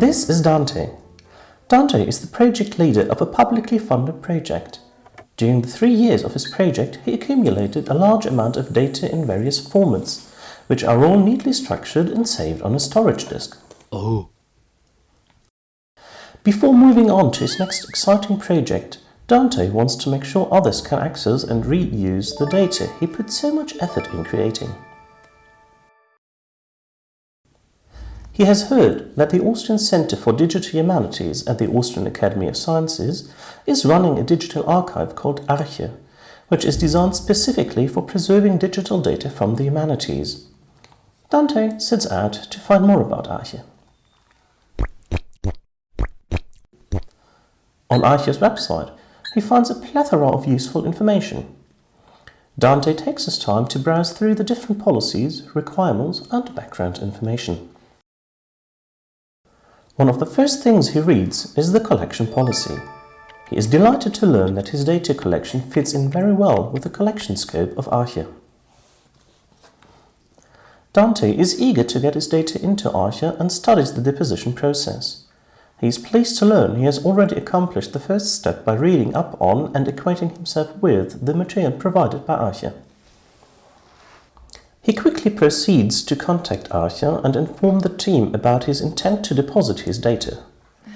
This is Dante. Dante is the project leader of a publicly funded project. During the three years of his project, he accumulated a large amount of data in various formats, which are all neatly structured and saved on a storage disk. Oh. Before moving on to his next exciting project, Dante wants to make sure others can access and reuse the data he put so much effort in creating. He has heard that the Austrian Centre for Digital Humanities at the Austrian Academy of Sciences is running a digital archive called Arche, which is designed specifically for preserving digital data from the humanities. Dante sets out to find more about Arche. On Arche's website, he finds a plethora of useful information. Dante takes his time to browse through the different policies, requirements and background information. One of the first things he reads is the collection policy. He is delighted to learn that his data collection fits in very well with the collection scope of Arche. Dante is eager to get his data into Arche and studies the deposition process. He is pleased to learn he has already accomplished the first step by reading up on and equating himself with the material provided by Arche. He quickly proceeds to contact Arche and inform the team about his intent to deposit his data.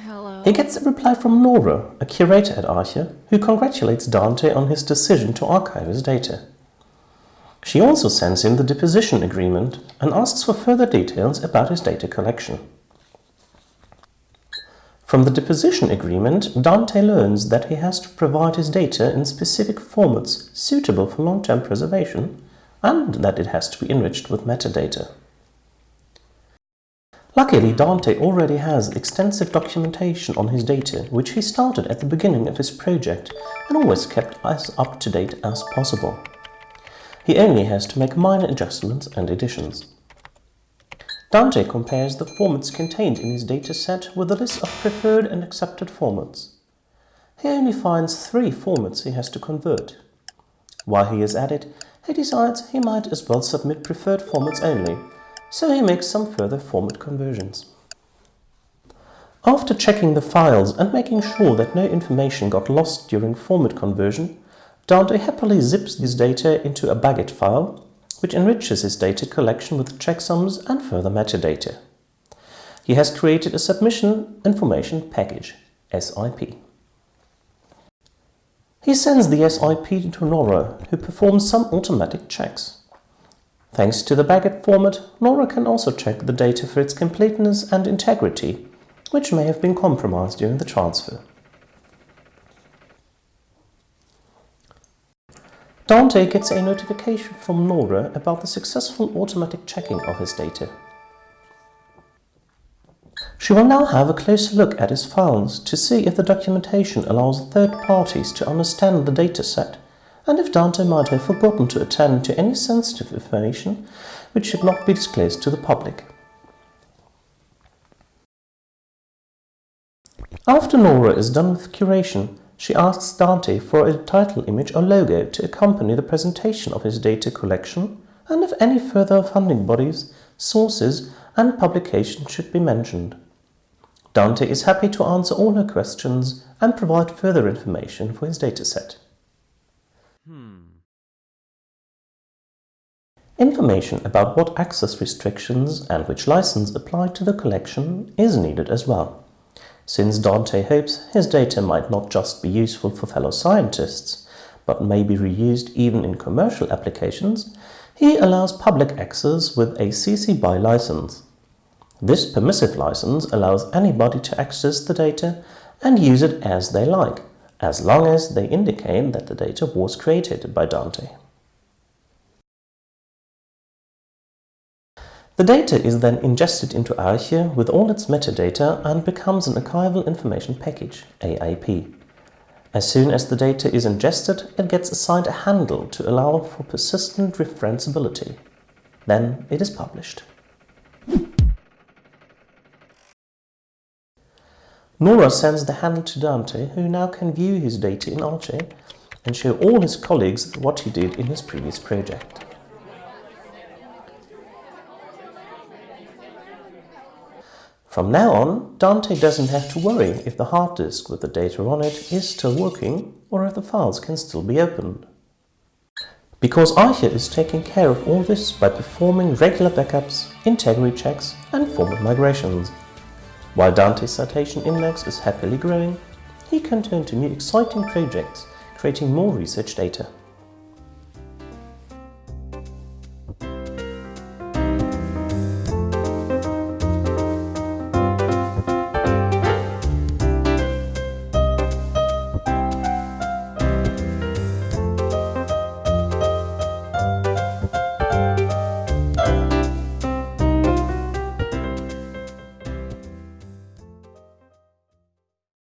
Hello. He gets a reply from Nora, a curator at Arche, who congratulates Dante on his decision to archive his data. She also sends him the deposition agreement and asks for further details about his data collection. From the deposition agreement, Dante learns that he has to provide his data in specific formats suitable for long-term preservation and that it has to be enriched with metadata. Luckily, Dante already has extensive documentation on his data, which he started at the beginning of his project and always kept as up to date as possible. He only has to make minor adjustments and additions. Dante compares the formats contained in his dataset with a list of preferred and accepted formats. He only finds three formats he has to convert. While he is at it, he decides he might as well submit preferred formats only, so he makes some further format conversions. After checking the files and making sure that no information got lost during format conversion, Dante happily zips his data into a BagIt file which enriches his data collection with checksums and further metadata. He has created a Submission Information Package, SIP. He sends the SIP to Nora, who performs some automatic checks. Thanks to the BagIt format, Nora can also check the data for its completeness and integrity, which may have been compromised during the transfer. Dante gets a notification from Nora about the successful automatic checking of his data. She will now have a closer look at his files to see if the documentation allows third parties to understand the dataset and if Dante might have forgotten to attend to any sensitive information which should not be disclosed to the public. After Nora is done with curation, she asks Dante for a title image or logo to accompany the presentation of his data collection and if any further funding bodies, sources and publications should be mentioned. Dante is happy to answer all her questions and provide further information for his dataset. Hmm. Information about what access restrictions and which license apply to the collection is needed as well since Dante hopes his data might not just be useful for fellow scientists, but may be reused even in commercial applications, he allows public access with a CC BY license. This permissive license allows anybody to access the data and use it as they like, as long as they indicate that the data was created by Dante. The data is then ingested into Arche with all its metadata and becomes an Archival Information Package, AIP. As soon as the data is ingested, it gets assigned a handle to allow for persistent referenceability. Then it is published. Nora sends the handle to Dante, who now can view his data in Arche and show all his colleagues what he did in his previous project. From now on, Dante doesn't have to worry if the hard disk with the data on it is still working or if the files can still be opened. Because Arche is taking care of all this by performing regular backups, integrity checks and format migrations. While Dante's citation index is happily growing, he can turn to new exciting projects, creating more research data.